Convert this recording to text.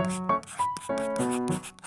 フフフフ。